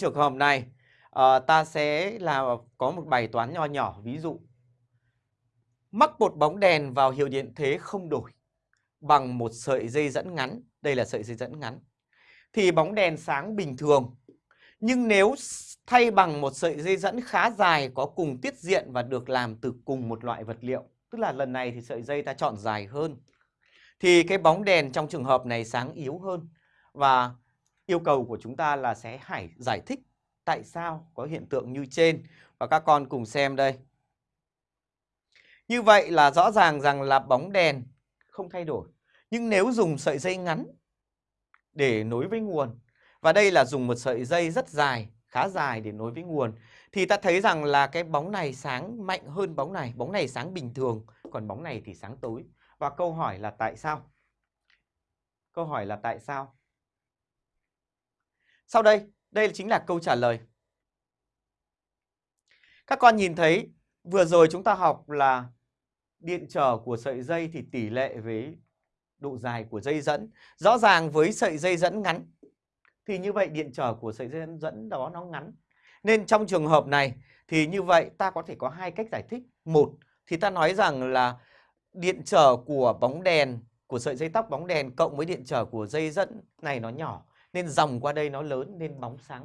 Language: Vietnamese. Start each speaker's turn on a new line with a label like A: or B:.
A: trường hợp này à, ta sẽ là có một bài toán nho nhỏ ví dụ mắc một bóng đèn vào hiệu điện thế không đổi bằng một sợi dây dẫn ngắn. Đây là sợi dây dẫn ngắn. Thì bóng đèn sáng bình thường nhưng nếu thay bằng một sợi dây dẫn khá dài có cùng tiết diện và được làm từ cùng một loại vật liệu tức là lần này thì sợi dây ta chọn dài hơn thì cái bóng đèn trong trường hợp này sáng yếu hơn và yêu cầu của chúng ta là sẽ phải giải thích tại sao có hiện tượng như trên và các con cùng xem đây. Như vậy là rõ ràng rằng là bóng đèn không thay đổi. Nhưng nếu dùng sợi dây ngắn để nối với nguồn và đây là dùng một sợi dây rất dài, khá dài để nối với nguồn thì ta thấy rằng là cái bóng này sáng mạnh hơn bóng này, bóng này sáng bình thường, còn bóng này thì sáng tối. Và câu hỏi là tại sao? Câu hỏi là tại sao? Sau đây, đây chính là câu trả lời. Các con nhìn thấy vừa rồi chúng ta học là điện trở của sợi dây thì tỷ lệ với độ dài của dây dẫn. Rõ ràng với sợi dây dẫn ngắn thì như vậy điện trở của sợi dây dẫn đó nó ngắn. Nên trong trường hợp này thì như vậy ta có thể có hai cách giải thích. Một thì ta nói rằng là điện trở của bóng đèn của sợi dây tóc bóng đèn cộng với điện trở của dây dẫn này nó nhỏ nên dòng qua đây nó lớn nên bóng sáng